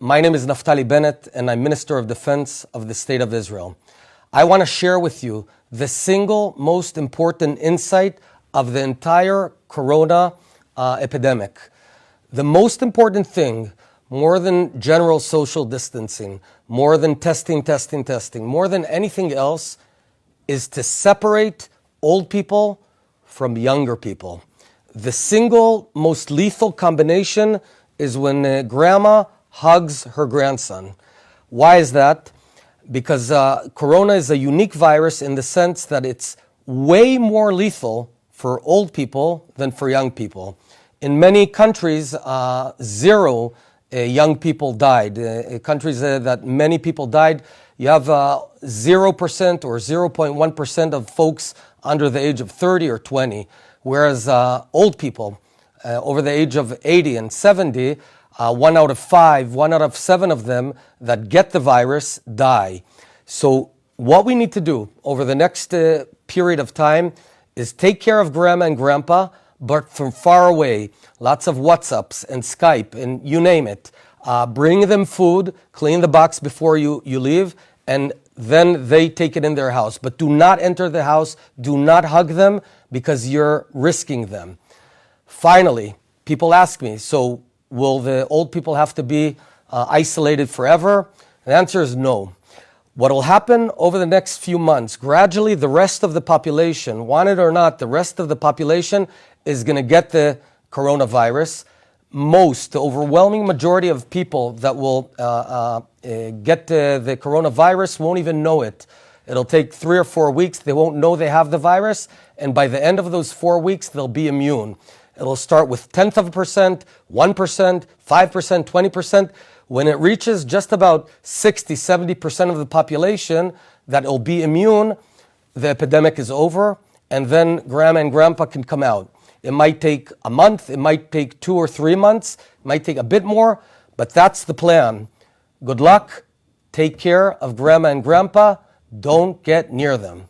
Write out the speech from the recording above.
My name is Naftali Bennett, and I'm Minister of Defense of the State of Israel. I want to share with you the single most important insight of the entire corona uh, epidemic. The most important thing, more than general social distancing, more than testing, testing, testing, more than anything else, is to separate old people from younger people. The single most lethal combination is when uh, grandma hugs her grandson. Why is that? Because uh, corona is a unique virus in the sense that it's way more lethal for old people than for young people. In many countries, uh, zero uh, young people died. Uh, countries uh, that many people died, you have 0% uh, or 0.1% of folks under the age of 30 or 20, whereas old people over the age of 80 and 70, uh, one out of five, one out of seven of them that get the virus die. So what we need to do over the next uh, period of time is take care of grandma and grandpa, but from far away. Lots of WhatsApps and Skype and you name it. Uh, bring them food, clean the box before you, you leave, and then they take it in their house. But do not enter the house, do not hug them because you're risking them. Finally, people ask me, so Will the old people have to be uh, isolated forever? The answer is no. What will happen over the next few months, gradually the rest of the population, want it or not, the rest of the population is going to get the coronavirus. Most, the overwhelming majority of people that will uh, uh, uh get the, the coronavirus won't even know it. It'll take three or four weeks. They won't know they have the virus. And by the end of those four weeks, they'll be immune. It'll start with tenth of a percent, 1%, 5%, 20%. When it reaches just about 60, 70% of the population that will be immune, the epidemic is over, and then grandma and grandpa can come out. It might take a month, it might take two or three months, it might take a bit more, but that's the plan. Good luck, take care of grandma and grandpa, don't get near them.